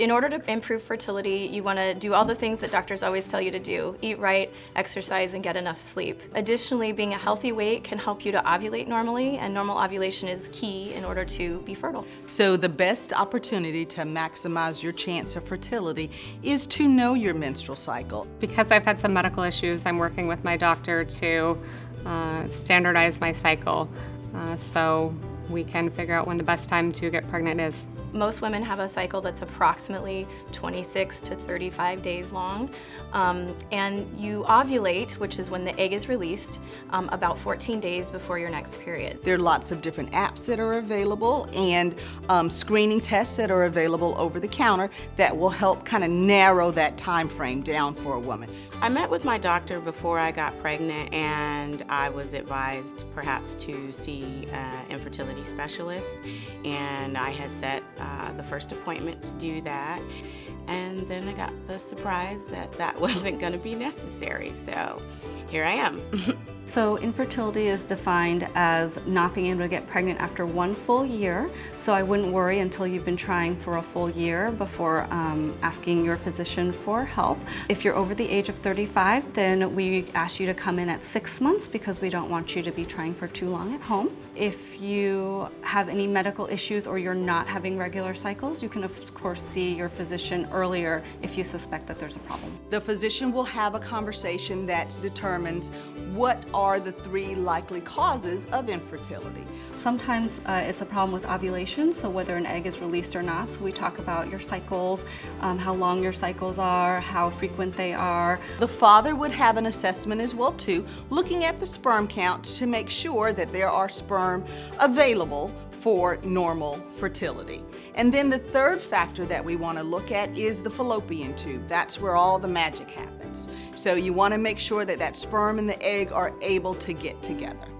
In order to improve fertility, you want to do all the things that doctors always tell you to do. Eat right, exercise, and get enough sleep. Additionally, being a healthy weight can help you to ovulate normally, and normal ovulation is key in order to be fertile. So the best opportunity to maximize your chance of fertility is to know your menstrual cycle. Because I've had some medical issues, I'm working with my doctor to uh, standardize my cycle uh, so we can figure out when the best time to get pregnant is. Most women have a cycle that's approximately 26 to 35 days long. Um, and you ovulate, which is when the egg is released, um, about 14 days before your next period. There are lots of different apps that are available and um, screening tests that are available over the counter that will help kind of narrow that time frame down for a woman. I met with my doctor before I got pregnant and I was advised perhaps to see an infertility specialist and I had set uh, the first appointment to do that and then I got the surprise that that wasn't going to be necessary so here I am. so infertility is defined as not being able to get pregnant after one full year. So I wouldn't worry until you've been trying for a full year before um, asking your physician for help. If you're over the age of 35, then we ask you to come in at six months because we don't want you to be trying for too long at home. If you have any medical issues or you're not having regular cycles, you can of course see your physician earlier if you suspect that there's a problem. The physician will have a conversation that determines what are the three likely causes of infertility. Sometimes uh, it's a problem with ovulation, so whether an egg is released or not. So we talk about your cycles, um, how long your cycles are, how frequent they are. The father would have an assessment as well too, looking at the sperm count to make sure that there are sperm available for normal fertility. And then the third factor that we want to look at is the fallopian tube. That's where all the magic happens. So you want to make sure that that sperm and the egg are able to get together.